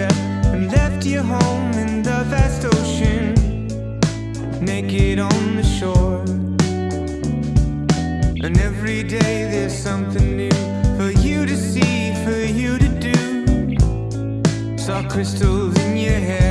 and left your home in the vast ocean, naked on the shore. And every day there's something new for you to see, for you to do. Saw crystals in your hair.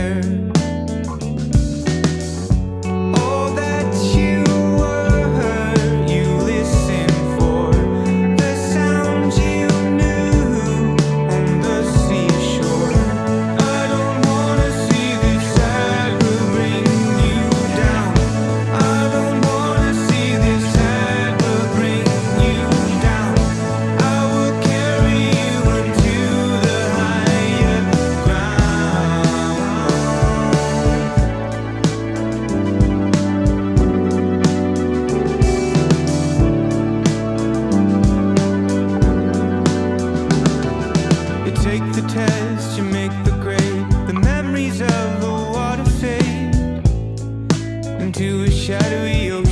take the test, you make the grade. The memories of the water fade Into a shadowy ocean.